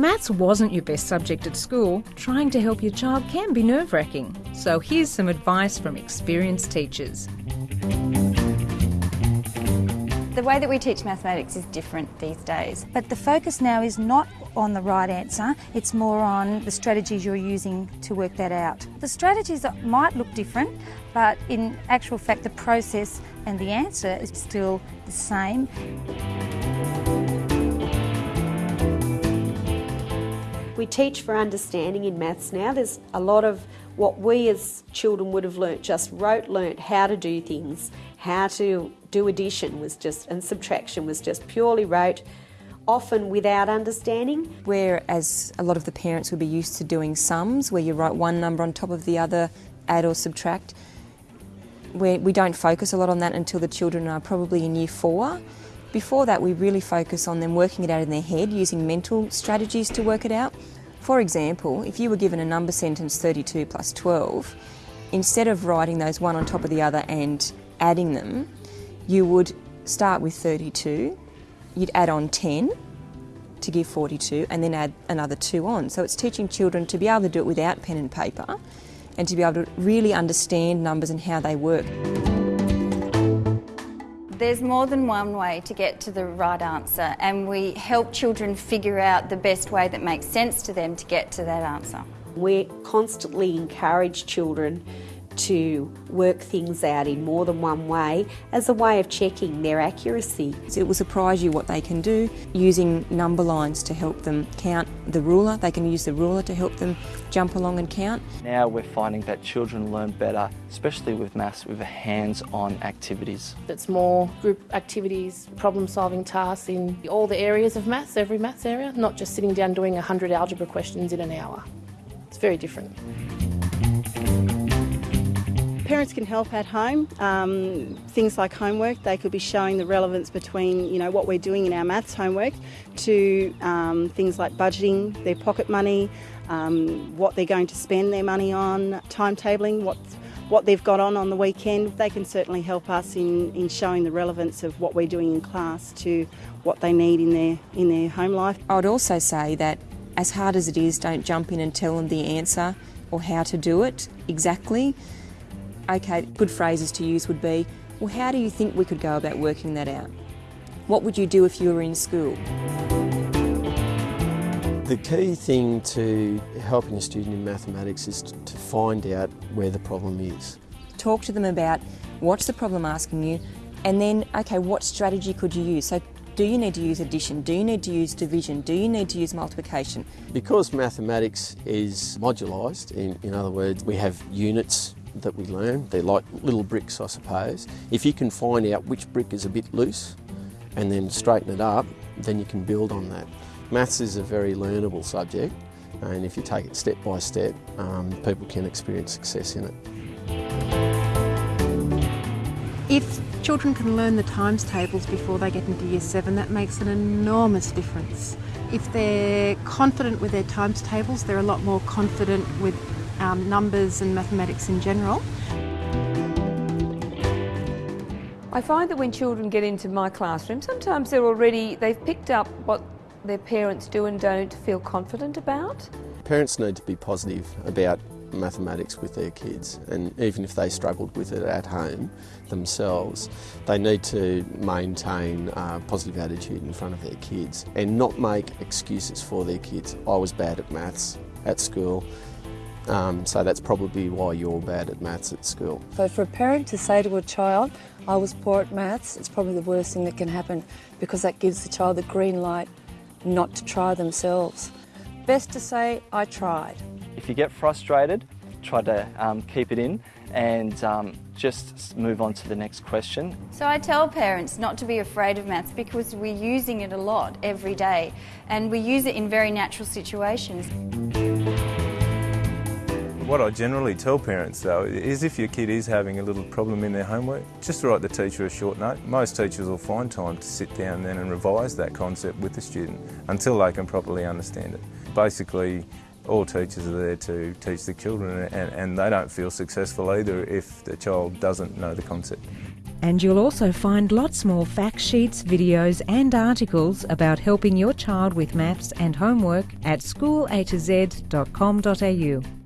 Maths wasn't your best subject at school, trying to help your child can be nerve wracking. So here's some advice from experienced teachers. The way that we teach mathematics is different these days. But the focus now is not on the right answer, it's more on the strategies you're using to work that out. The strategies might look different, but in actual fact, the process and the answer is still the same. We teach for understanding in maths now. There's a lot of what we as children would have learnt, just rote learnt how to do things, how to do addition was just, and subtraction was just purely rote, often without understanding. Whereas a lot of the parents would be used to doing sums, where you write one number on top of the other, add or subtract. Where we don't focus a lot on that until the children are probably in year four. Before that, we really focus on them working it out in their head using mental strategies to work it out. For example, if you were given a number sentence 32 plus 12, instead of writing those one on top of the other and adding them, you would start with 32, you'd add on 10 to give 42, and then add another two on. So it's teaching children to be able to do it without pen and paper and to be able to really understand numbers and how they work. There's more than one way to get to the right answer, and we help children figure out the best way that makes sense to them to get to that answer. We constantly encourage children to work things out in more than one way as a way of checking their accuracy. It will surprise you what they can do using number lines to help them count the ruler. They can use the ruler to help them jump along and count. Now we're finding that children learn better, especially with maths, with hands-on activities. It's more group activities, problem-solving tasks in all the areas of maths, every maths area, not just sitting down doing 100 algebra questions in an hour. It's very different. Parents can help at home. Um, things like homework, they could be showing the relevance between you know what we're doing in our maths homework to um, things like budgeting their pocket money, um, what they're going to spend their money on, timetabling, what what they've got on on the weekend. They can certainly help us in, in showing the relevance of what we're doing in class to what they need in their in their home life. I would also say that as hard as it is, don't jump in and tell them the answer or how to do it exactly okay, good phrases to use would be, well, how do you think we could go about working that out? What would you do if you were in school? The key thing to helping a student in mathematics is to find out where the problem is. Talk to them about what's the problem asking you, and then, okay, what strategy could you use? So do you need to use addition? Do you need to use division? Do you need to use multiplication? Because mathematics is modularised, in, in other words, we have units that we learn. They're like little bricks, I suppose. If you can find out which brick is a bit loose and then straighten it up, then you can build on that. Maths is a very learnable subject, and if you take it step by step, um, people can experience success in it. If children can learn the times tables before they get into year seven, that makes an enormous difference. If they're confident with their times tables, they're a lot more confident with um, numbers and mathematics in general. I find that when children get into my classroom, sometimes they're already, they've picked up what their parents do and don't feel confident about. Parents need to be positive about mathematics with their kids and even if they struggled with it at home themselves they need to maintain a positive attitude in front of their kids and not make excuses for their kids. I was bad at maths at school um, so that's probably why you're bad at maths at school. So for a parent to say to a child, I was poor at maths, it's probably the worst thing that can happen because that gives the child the green light not to try themselves. Best to say, I tried. If you get frustrated, try to um, keep it in and um, just move on to the next question. So I tell parents not to be afraid of maths because we're using it a lot every day and we use it in very natural situations. What I generally tell parents though is if your kid is having a little problem in their homework, just write the teacher a short note. Most teachers will find time to sit down then and revise that concept with the student until they can properly understand it. Basically, all teachers are there to teach the children and, and they don't feel successful either if the child doesn't know the concept. And you'll also find lots more fact sheets, videos, and articles about helping your child with maths and homework at schoolatoz.com.au.